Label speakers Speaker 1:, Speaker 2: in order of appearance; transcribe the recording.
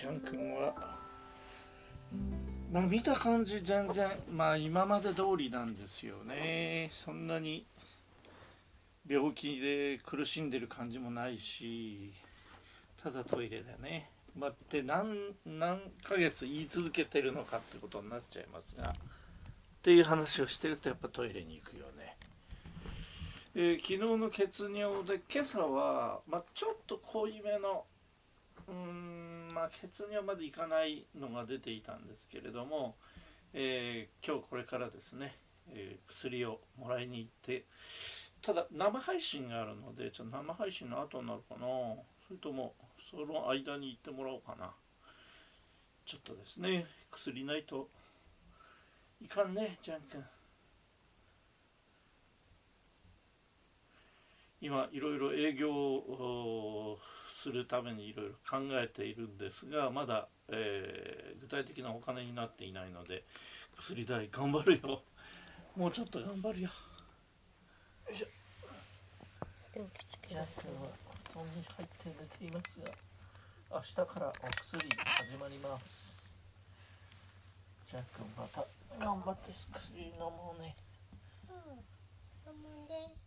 Speaker 1: ちゃんくんは。まあ見た感じ全然まあ今まで通りなんですよね。そんなに病気で苦しんでる感じもないしただトイレだね。まあ、って何何ヶ月言い続けてるのかってことになっちゃいますがっていう話をしてるとやっぱトイレに行くよね、えー、昨日の血尿で今朝は、まあ、ちょっと濃いめのうんまあ血尿までいかないのが出ていたんですけれども、えー、今日これからですね、えー、薬をもらいに行ってただ生配信があるのでちょっと生配信の後になるかな。それともその間に行ってもらおうかな。ちょっとですね薬ないといかんねじゃんくん今いろいろ営業をするためにいろいろ考えているんですがまだ、えー、具体的なお金になっていないので薬代頑張るよ。もうちょっと頑張るよ。よいしょじゃあ今日は布団に入って寝ていますが明日からお薬始まります。じゃあ君また頑張って薬飲もうね。
Speaker 2: うん飲むね